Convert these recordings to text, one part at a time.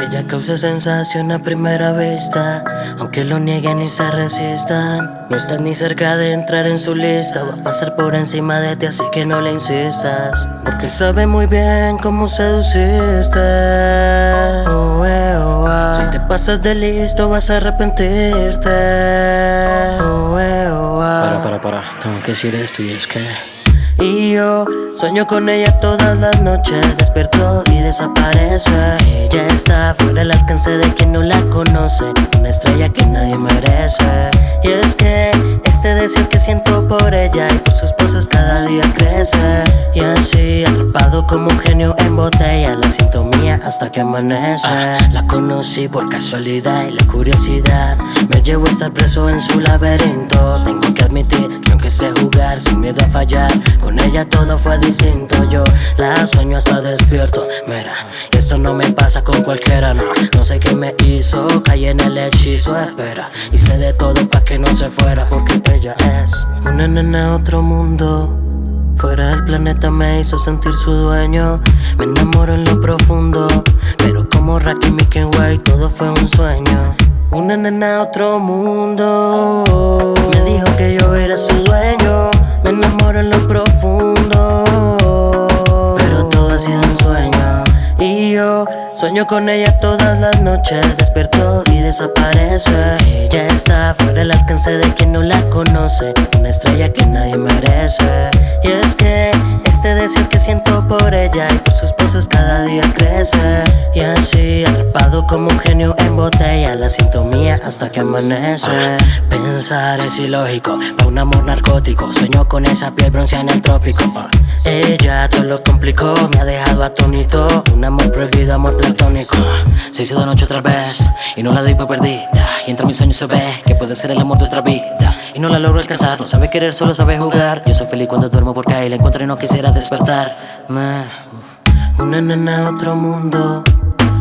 Ella causa sensación a primera vista, aunque lo nieguen y se resistan. No estás ni cerca de entrar en su lista, va a pasar por encima de ti, así que no le insistas. Porque sabe muy bien cómo seducirte. Oh, eh, oh, ah. Si te pasas de listo, vas a arrepentirte. Oh, eh, ah. Para, para, para, tengo que decir esto y es que y yo sueño con ella todas las noches. Despierto y desaparece. Ella está fuera del alcance de quien no la conoce. Una estrella que nadie merece. Y es que este deseo que siento por ella Y por sus poses cada día crece. Y así atrapado como un genio en botella La siento mía hasta que amanece. Ah, La conocí por casualidad y la curiosidad. Me llevo a estar preso en su laberinto. Tengo que admitir que aunque sé jugar sin miedo a fallar con ella todo fue distinto, yo la sueño hasta despierto. Mira, esto no me pasa con cualquiera, no. No sé qué me hizo, caí en el hechizo, espera. Hice de todo para que no se fuera porque ella es Una nena otro mundo. Fuera del planeta me hizo sentir su dueño. Me enamoro en lo profundo. Pero como Rakim y Kenway todo fue un sueño. Una nena otro mundo. Me dijo que yo era su dueño. Me enamoro en lo profundo Sueño con ella todas las noches Despierto y desaparece. Ella está fuera del alcance de quien no la conoce Una estrella que nadie merece. Y es que este deseo que siento por ella Y por sus poses cada día crece. Y así atrapado como un genio en botella La siento mía hasta que amanece. Pensar es ilógico para un amor narcótico. Sueño con esa piel bronceada en el trópico lo complicó, me ha dejado atónito. Un amor prohibido, amor platónico. Se hizo de noche otra vez y no la doy por perdida. Y entre mis sueños se ve que puede ser el amor de otra vida. Y no la logro alcanzar, no sabe querer, solo sabe jugar. Yo soy feliz cuando duermo porque ahí la encuentro y no quisiera despertar Una nena de otro mundo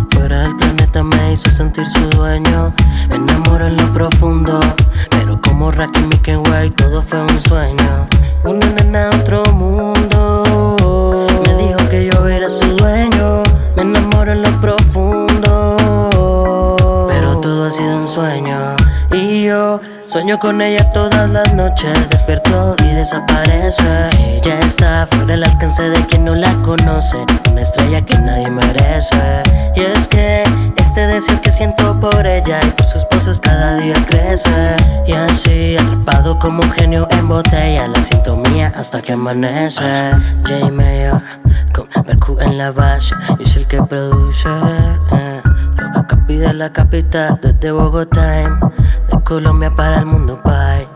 Fuera del planeta me hizo sentir su dueño. Me enamoro en lo profundo Pero como Rakim y Kenway todo fue un sueño. Una nena de otro mundo un sueño. Y yo Sueño con ella todas las noches. Despierto y desaparece. Ella está fuera del alcance de quien no la conoce. Una estrella que nadie merece. Y es que este deseo que siento por ella Y por sus poses cada día crece. Y así atrapado como un genio en botella La siento mía hasta que amanece. J Mayor con Berku en la base Y es el que produce. Capi de la capital desde Bogotá Colombia para el mundo, bye